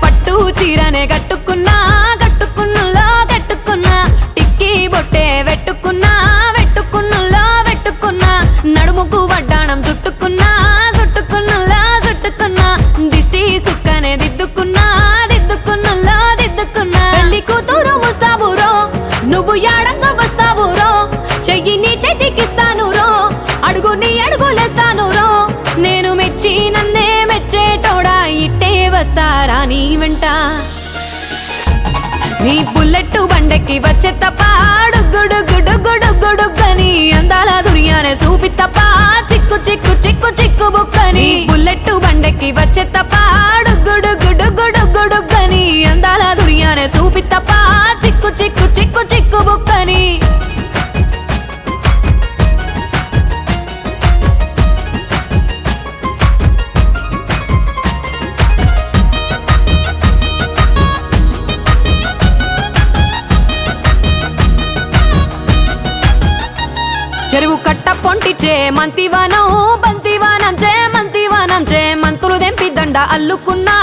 పట్టు చీరనే కట్టుకున్నా కట్టుకున్నలో కట్టుకున్నా టిక్కీ బొట్టే పెట్టుకున్నా వస్తారా నీ వెంట? నీ బుల్లెట్ బండకి వచ్చే తప్ప గుడుగుడుగుడుగుడుగని అందాల దుర్యానే చూపి తప్ప చిక్కు చిక్కు చిక్కు చిక్కు బుక్కని బుల్లెట్ బండకి వచ్చే తప్ప గుడుగుడుగుడుగుడుగని అందాల దుర్యానే చూపి తప్ప చిక్కు చిక్కు చెరువు కట్ట పొంటిచే మంతివానం బంతివానం చే మంతివానం చే మంతులు దెంపి దండ అల్లుకున్నా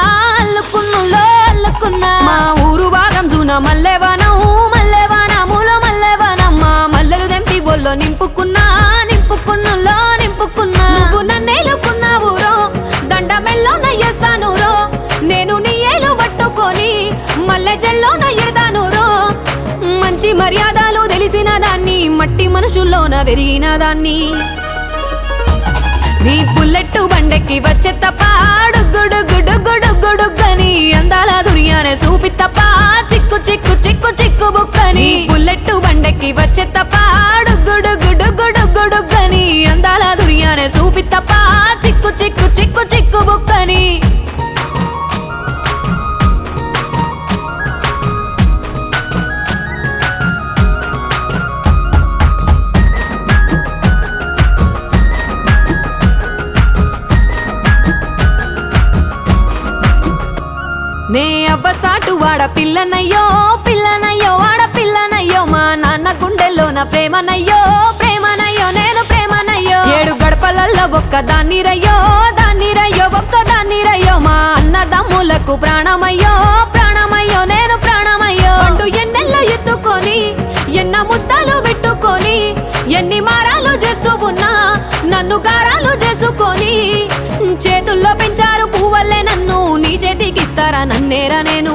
అల్లుకున్నులో అల్లుకున్నా. మా ఊరు భాగం జూన మల్లెవానం మల్లెవానములో మల్లెవానం మా మల్లెలు దెంపి బొల్లో నింపుకున్నా నింపుకున్నులో నింపుకున్నా. నువ్వు నన్నేలుకున్నావు రో దండ మెల్లో నయ్యేస్తాను రో. నేను నీ ఏలు పట్టుకొని మల్లె జల్లో నయ్యేదాను రో. మంచి మర్యాద మట్టి మనుషుల్లోన పెరిగిన దాన్ని. నీ బుల్లెట్ బండెక్కి వచ్చే తప్ప గుడుగుడుగుడుగుడుగని అందాల దునియానే చూపి తప్ప చిక్కు చిక్కు చిక్కు చిక్కు బుక్కని. బుల్లెట్ బండెక్కి వచ్చే తప్ప గుడుగుడుగుడుగుడుగని అందాల దునియానే చూపి తప్ప చిక్కు చిక్కు చిక్కు చిక్కు బుక్క నే అవ్వ సాటు వాడ పిల్లనయ్యో పిల్లనయ్యో వాడ పిల్లనయ్యో మా నాన్న గుండెల్లోన ప్రేమనయ్యో ప్రేమనయ్యో నేను ప్రేమనయ్యో. ఏడు గడపలల్లో ఒక్క దాన్ని రయ్యో దాన్ని రయ్యో ఒక్క దాన్ని రయ్యో మా అన్నదమ్ములకు ప్రాణమయ్యో ప్రాణమయ్యో నేను ప్రాణమయ్యో. అంటూ ఎన్నెల్లో ఎత్తుకొని ఎన్న ముద్దలు పెట్టుకొని ఎన్ని మారాలు చేస్తూ ఉన్నా నన్ను గారాలు చేసుకొని చేతుల్లో పెంచారు పువ్వలేనా చేతికిస్తారా నన్నేరా నేను?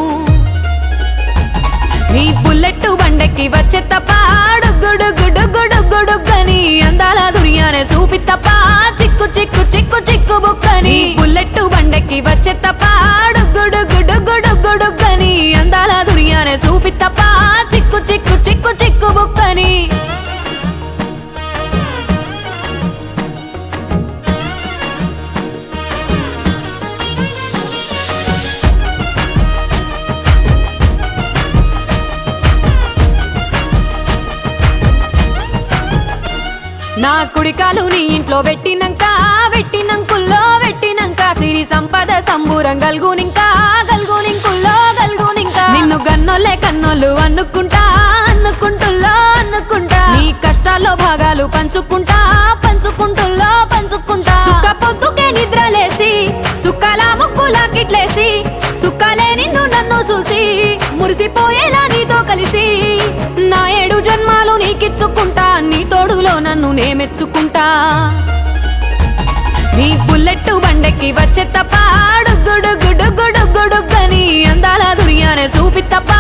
నీ బుల్లెట్ బండెక్కి వచ్చే తప్ప గుడుగుడుగుడుగుడుగని అందాల దుర్యానే చూపి తప్ప చిక్కు చిక్కు చిక్కు చిక్కు బుక్కని. బుల్లెట్ బండెక్కి వచ్చే తప్ప గుడుగుడుగుడుగుడుగని నా కుడికాలు నీ ఇంట్లో పెట్టినంక పెట్టినంకుల్లో పెట్టినంక సిరి సంపద సంబూరం గల్గునింకా గల్గునింకుల్లో గల్గునింకా. నిన్ను గన్నోలే కన్నోళ్ళు అనుకుంటా అనుకుంటుల్లో అనుకుంటా నీ కష్టాల్లో భాగాలు పంచుకుంటా పంచుకుంటుల్లో పంచుకుంటా. సుఖ పొద్దుకే నిద్రలేసి సుఖాల ముక్కులా కిట్లేసి సుఖాలే నిన్ను నన్ను చూసి మురిసిపోయేలా నీతో కలిసి. నా ఏడు జన్మాలు నీకిచ్చుకుంటా. తోడులో నన్ను నే మెచ్చుకుంటా నీ బుల్లెట్ బండెక్కి వచ్చే తప్ప గుడుగుడుగుడుగుడుగని అందాల దుర్యానే చూపి తప్ప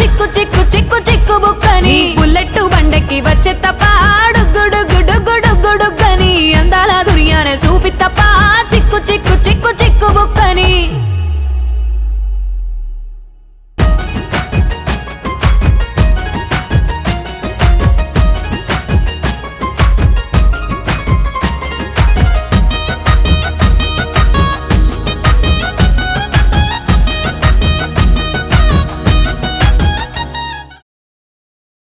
చిక్కు చిక్కు చిక్కు చిక్కు బుక్కని బుల్లెట్ బండెక్కి వచ్చే తప్ప గుడుగుడుగుడుగుడుగని అందాల దుర్యానే చూపి తప్ప చిక్కు చిక్కు